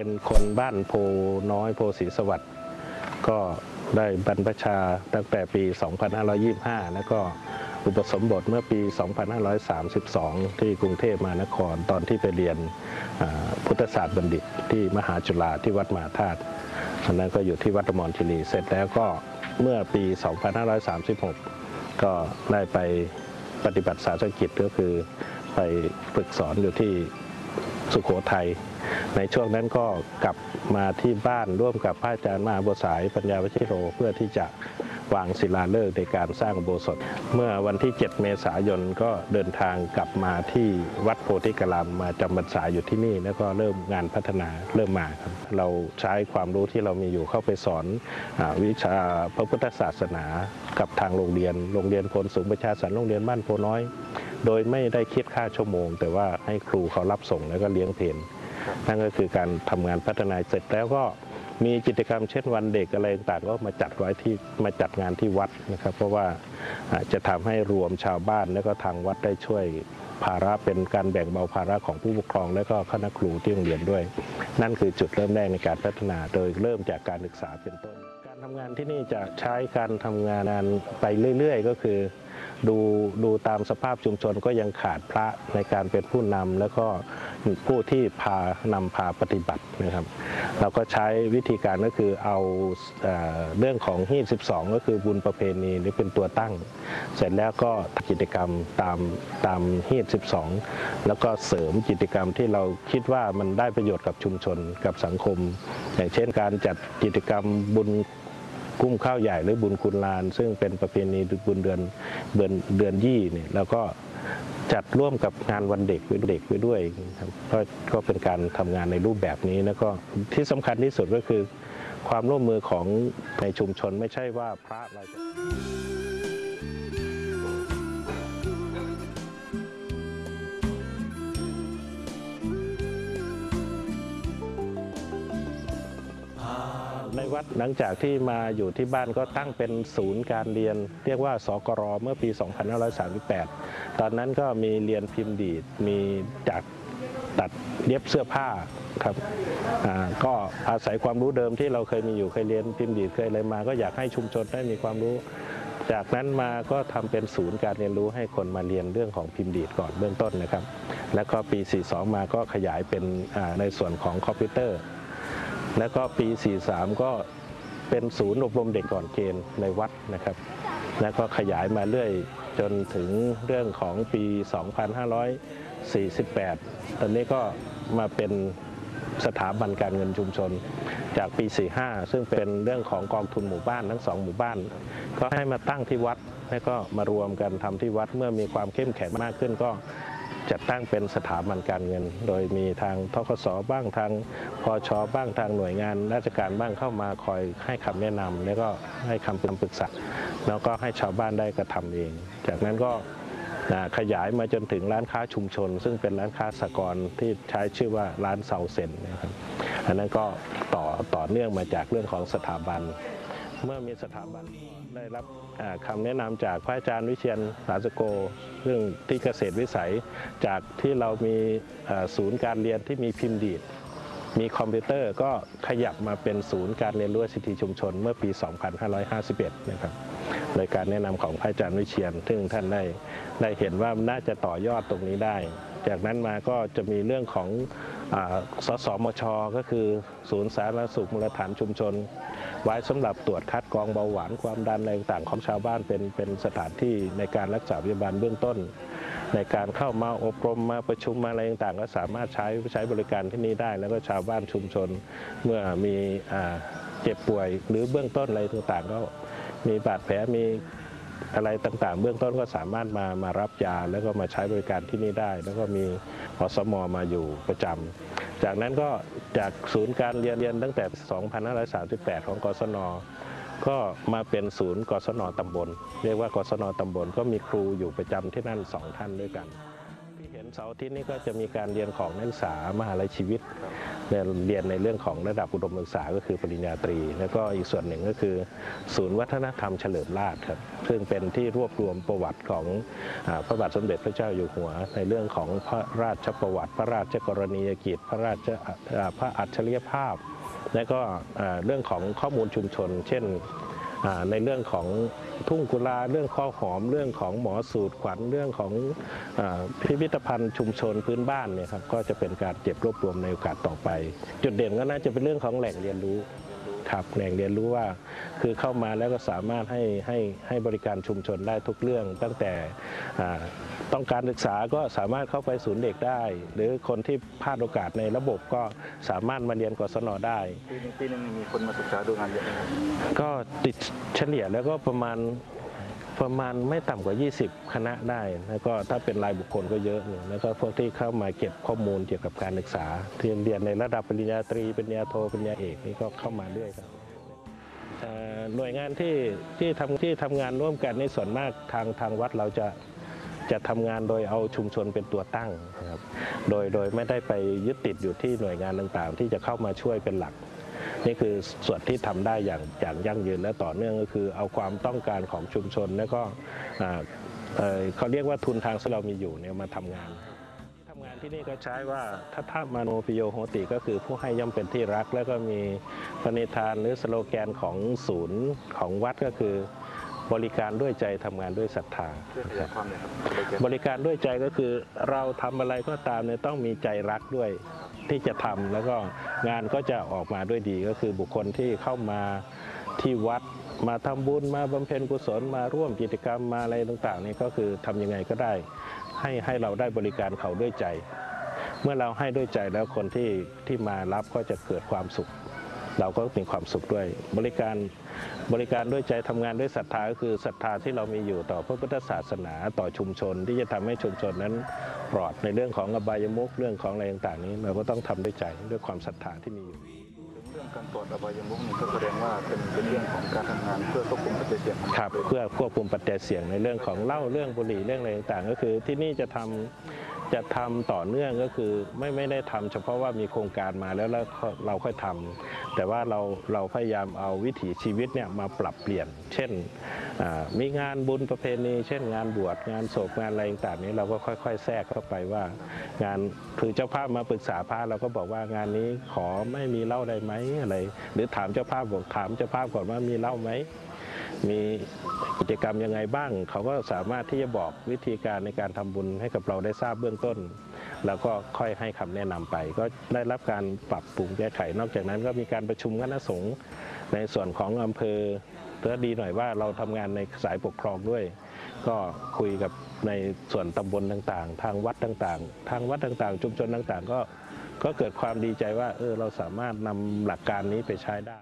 เป็นคนบ้านโพน้อยโพศรีสวัสดิ์ก็ได้บรรพชาตั้งแต่ปี 2525 แล้วก็อุปสมบทเมื่อปี 2532 ที่กรุงเทพมหานครตอนที่ไปเรียนพุทธศาสตร์บัณฑิตที่มหาจุฬาที่วัดมหาธาตุอันนั้นก็อยู่ที่วัดอมรคีรีเสร็จแล้วก็เมื่อปี 2536 ก็ได้ไปปฏิบัติศาสนกิจก็คือไปฝึกสอนอยู่ที่ สุขโขทัยในช่วงนั้นก็กลับมาที่บ้านร่วมกับพระอาจารย์มหาบัวสายปัญญาวชิโร เพื่อที่จะวางศิลาฤกษ์ในการสร้างโบสถ์เมื่อวันที่ 7 เมษายนก็เดินทางกลับมาที่วัดโพธิกรามมาจำพรรษาอยู่ที่นี่ แล้วก็เริ่มงานพัฒนาเริ่มมาครับเราใช้ความรู้ที่เรามีอยู่เข้าไปสอนอวิชาพระพุทธศาสนา กับทางโรงเรียนโรงเรียนพลสูงประชาสรรค์โรงเรียนบ้านโพน้อย โดยไม่ได้คิดค่าชั่วโมง แต่ว่าให้ครูเขารับส่งแล้วก็เลี้ยงเพลนนั่นก็คือการทำงานพัฒนาเสร็จแล้วก็มีกิจกรรมเช่นวันเด็กอะไรต่างๆก็มาจัดไว้ที่มาจัดงานที่วัดนะครับ เพราะว่าอ่าจะทำให้รวมชาวบ้านแล้วก็ทางวัดได้ช่วยภาระเป็นการแบ่งเบาภาระของผู้ปกครอง และก็คณะครูที่โรงเรียนด้วย นั่นคือจุดเริ่มแรกในการพัฒนาโดยเริ่มจากการศึกษาเป็นต้น การทำงานที่นี่จะใช้การทำงานไปเรื่อยๆ ก็คือ ดูดูตามสภาพชุมชนก็ยังขาดพระในการเป็นผู้นำแล้วก็ผู้ที่พานำพาปฏิบัตินะครับ เราก็ใช้วิธีการก็คือเอาเอ่อเรื่องของฮีด12 ก็คือบุญประเพณีนี่เป็นตัวตั้ง เสร็จแล้วก็กิจกรรมตามตามฮีด12 แล้วก็เสริมกิจกรรมที่เราคิดว่ามันได้ประโยชน์กับชุมชนกับสังคม อย่างเช่นการจัดกิจกรรมบุญ กุ้มข้าวใหญ่หรือบุญคุณลาน ซึ่งเป็นประเพณีบุญเดือนเดือนเดือนยี่เนี่ยแล้วก็จัดร่วมกับงานวันเด็กไว้เด็กไว้ด้วยครับก็ก็เป็นการทำงานในรูปแบบนี้แล้วก็ที่สำคัญที่สุดก็คือ ความร่วมมือของในชุมชนไม่ใช่ว่าพระเราจะ ในวัดหลังจากที่มาอยู่ที่บ้านก็ตั้งเป็นศูนย์การเรียน เรียกว่าสกรเมื่อปี 2538 ตอนนั้นก็มีเรียนพิมพ์ดีดมีจากตัดเย็บเสื้อผ้าครับก็อาศัยความรู้เดิมที่เราเคยมีอยู่เคยเรียนพิมพ์ดีดเคยอะไรมา ก็อยากให้ชุมชนได้มีความรู้ จากนั้นมาก็ทำเป็นศูนย์การเรียนรู้ให้คนมาเรียนเรื่องของพิมพ์ดีดก่อนเบื้องต้นนะครับ แล้วก็ปี 42 มาก็ขยายเป็นในส่วนของคอมพิวเตอร์ แล้วก็ปี 43 ก็เป็นศูนย์อบรมเด็กก่อนเกณฑ์ในวัดนะครับ แล้วก็ขยายมาเรื่อยจนถึงเรื่องของปี 2548 ตอนนี้ก็มาเป็นสถาบันการเงินชุมชนจากปี 45 ซึ่งเป็นเรื่องของกองทุนหมู่บ้านทั้งสองหมู่บ้าน ก็ให้มาตั้งที่วัด แล้วก็มารวมกันทำที่วัดเมื่อมีความเข้มแข็งมากขึ้นก็ จัดตั้งเป็นสถาบันการเงิน โดยมีทางทกสบ้างทางพอชบ้างทางหน่วยงาน ราชการบ้างเข้ามาคอยให้คำแนะนำแล้วก็ให้คำปรึกษาแล้วก็ให้ชาวบ้านได้กระทำเอง จากนั้นก็ขยายมาจนถึงร้านค้าชุมชน ซึ่งเป็นร้านค้าสกรที่ใช้ชื่อว่าร้านเซาเซนนะครับอันนั้นก็ต่อต่อเนื่องมาจากเรื่องของสถาบัน เมื่อมีสถาบัน ได้รับอ่าคำแนะนำจากพระอาจารย์วิเชียนสาสโก เรื่องที่เกษตรวิสัยจากที่เรามีศูนย์การเรียนที่มีพิมพ์ดีดมีคอมพิวเตอร์ก็ขยับมาเป็นศูนย์การเรียนรู้สิทธิชุมชนเมื่อปี 2551 นะครับโดยการแนะนำของพระอาจารย์วิเชียน ซึ่งท่านได้ได้เห็นว่าน่าจะต่อยอดตรงนี้ได้ จากนั้นมาก็จะมีเรื่องของศสมช ก็คือศูนย์สาธารณสุขมูลฐานชุมชน ไว้สำหรับตรวจคัดกรองเบาหวานความดันอะไรต่างของชาวบ้านเป็นเป็นสถานที่ในการรักษาพยาบาลเบื้องต้น ในการเข้ามาอบรมมาประชุมมาอะไรต่างๆก็สามารถใช้ใช้บริการที่นี่ได้ แล้วก็ชาวบ้านชุมชนเมื่อมีอเจ็บป่วย หรือเบื้องต้นอะไรต่างๆ ก็มีบาดแผลมีอะไรต่างๆ เบื้องต้นก็สามารถมามารับยาแล้วก็มาใช้บริการที่นี่ได้ แล้วก็มีอสมมาอยู่ประจำ จากนั้นก็จากศูนย์การเรียนเรียนตั้งแต่ 2538 ของกศน ก็มาเป็นศูนย์กศนตำบล เรียกว่ากศนตำบลก็มีครูอยู่ประจำที่นั่นสองท่านด้วยกัน ที่เห็นเสาร์ทิตย์นี้ก็จะมีการเรียนของนักศึกษามหาลัยชีวิต เรียนในเรื่องของระดับอุดมศึกษาก็คือปริญญาตรี แล้วก็อีกส่วนหนึ่งก็คือ ศูนย์วัฒนธรรมเฉลิมราชครับซึ่งเป็นที่รวบรวมประวัติของอพระบาทสมเด็จพระเจ้าอยู่หัว ในเรื่องของพระราชประวัติ พระราชกรณียกิจ พระราชพระอัจฉริยภาพ และก็เรื่องของข้อมูลชุมชน เช่น ในเรื่องของทุ่งกุลาเรื่องข้อหอม เรื่องของหมอสูตรขวัญเรื่องของอพิพิธภัณฑ์ชุมชนพื้นบ้านเนี่ยครับก็จะเป็นการเก็บรวบรวมในโอกาสต่อไป จุดเด่นก็น่าจะเป็นเรื่องของแหล่งเรียนรู้ ครับแหล่งเรียนรู้ว่าคือเข้ามาแล้วก็สามารถให้ให้ให้บริการชุมชนได้ทุกเรื่อง ตั้งแต่อ่าต้องการศึกษาก็สามารถเข้าไปศูนย์เด็กได้ หรือคนที่พลาดโอกาสในระบบก็สามารถมาเรียนกศนได้ปีหนึงปีหนึงมีคนมาศึกษาดูงานเยอะไหมครับก็ติดเฉลี่ยแล้วก็ประมาณ ประมาณไม่ต่ำกว่า 20 คณะได้แล้วก็ถ้าเป็นรายบุคคลก็เยอะอยู่แล้วก็พวกที่เข้ามาเก็บข้อมูลเกี่ยวกับการศึกษาที่เรียนในระดับปริญญาตรีปริญญาโทปริญญาเอกนี่ก็เข้ามาเรื่อยครับหน่วยงานที่ที่ทำที่ทำงานร่วมกันในส่วนมากทางทางวัดเราจะจะทำงานโดยเอาชุมชนเป็นตัวตั้งครับโดยโดยไม่ได้ไปยึดติดอยู่ที่หน่วยงานต่างๆ ที่จะเข้ามาช่วยเป็นหลัก นี่คือส่วนที่ทำได้อย่างอย่างยั่งยืนและต่อเนื่องก็คือ เอาความต้องการของชุมชน แล้วก็เเขาเรียกว่าทุนทางที่เรามีอยู่เนี่ยมาทำงานทำงานที่นี่ก็ใช้ว่าทัทมาโนปิโยโหติก็คือผู้ให้ย่อมเป็นที่รัก แล้วก็มีปณิธานหรือสโลแกนของศูนย์ของวัดก็คือ บริการด้วยใจทำงานด้วยศรัทธาช่วยขยายความหน่อยครับอะไรเกี่ยวบริการด้วยใจก็คือเราทำอะไรก็ตามเนี่ยต้องมีใจรักด้วยที่จะทำแล้วก็งานก็จะออกมาด้วยดีก็คือบุคคลที่เข้ามาที่วัดมาทำบุญมาบำเพ็ญกุศลมาร่วมกิจกรรมมาอะไรต่างๆนี่ก็คือทำยังไงก็ได้ ให้ให้เราได้บริการเขาด้วยใจ เมื่อเราให้ด้วยใจแล้วคนที่ที่มารับก็จะเกิดความสุข เราก็มีความสุขด้วย บริการบริการด้วยใจทำงานด้วยศรัทธาก็คือศรัทธาที่เรามีอยู่ต่อพระพุทธศาสนาต่อชุมชน ที่จะทำให้ชุมชนนั้นปลอดในเรื่องของอบายมุขเรื่องของอะไรต่างๆนี้ เราก็ต้องทำด้วยใจด้วยความศรัทธาที่มีอยู่ถึงเรื่องการตรวจอบายมุขนี่ก็แสดงว่าเป็นเป็นเรื่องของการทำงานเพื่อควบคุมปัจจัยเสี่ยงของครับเลยเพื่อควบคุมปัจจัยเสี่ยงในเรื่องของเหล้าเรื่องบุหรี่เรื่องอะไรต่างๆ ก็คือที่นี่จะทำ จะทำต่อเนื่องก็คือไม่ไม่ได้ทำเฉพาะว่ามีโครงการมาแล้วแล้วเราค่อยทำแต่ว่าเราเราพยายามเอาวิถีชีวิตเนี่ยมาปรับเปลี่ยน เช่นมีงานบุญประเพณี เช่นงานบวชงานศพงานอะไรต่างๆนี้เราก็ค่อย ๆ แทรกเข้าไปว่า งานคือเจ้าภาพมาปรึกษาพระเราก็บอกว่างานนี้ขอไม่มีเหล้าได้ไหมอะไร หรือถามเจ้าภาพบอกถามเจ้าภาพก่อนว่ามีเหล้าไหม มีกิจกรรมยังไงบ้าง เขาก็สามารถที่จะบอกวิธีการในการทำบุญให้กับเราได้ทราบเบื้องต้น แล้วก็ค่อยให้คำแนะนำไป ก็ได้รับการปรับปรุงแก้ไข นอกจากนั้นก็มีการประชุมคณะสงฆ์ในส่วนของอำเภอเพื่อดีหน่อยว่าเราทำงานในสายปกครองด้วย ก็คุยกับในส่วนตำบลต่างๆ ทางวัดต่างๆ ทางวัดต่างๆ ชุมชนต่างๆ ก็ก็เกิดความดีใจว่าเออเราสามารถนำหลักการนี้ไปใช้ได้